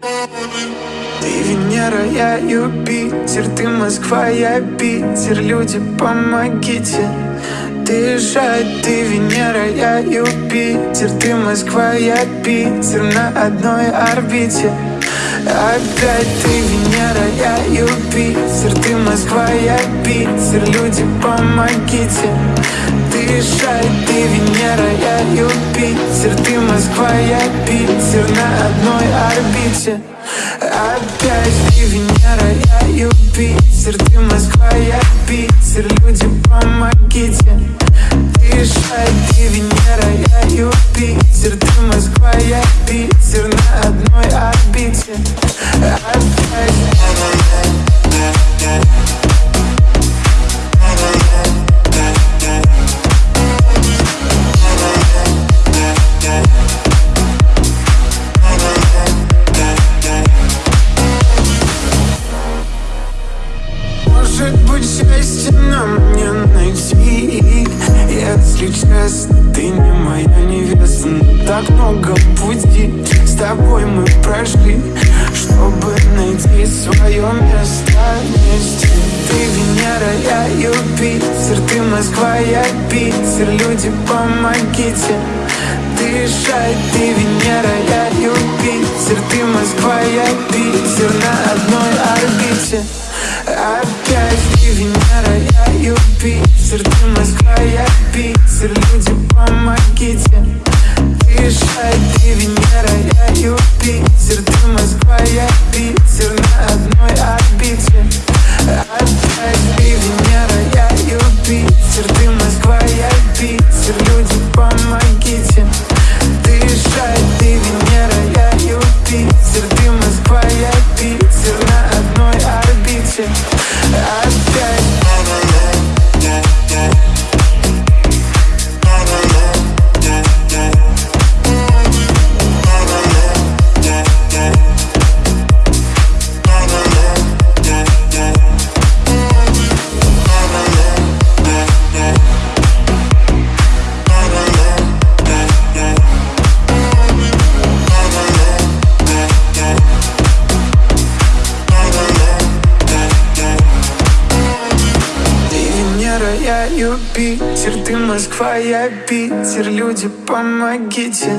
Ты Венера, я Юпитер Ты Москва, я Питер. Люди, помогите. Дышать, ты Венера, я Юпитер. Ты Москва, я Питер На одной орбите. Опять ты Венера, я Юпитер. Ты Москва, я Питер. Люди, помогите. Дышать, ты Венера, я Юпитер. Ты Москва, я Питер На одной орбите. Опять ты Венера, я Юпитер Ты Москва, я Питер. Люди, помогите. Дышать, ты Венера, я Юпитер Ты Москва, я Питер так много пути с тобой мы прошли Чтобы найти свое место вместе. Ты Венера, я Юпитер Ты Москва, я Питер. Люди, помогите Дышать, ты Венера, я Юпитер Ты Москва, я Питер. На одной орбите Опять ты Венера, я Юпитер Ты Москва, я Питер. Люди, Юпитер Ты я Юпитер Ты Москва, я Питер. Люди, помогите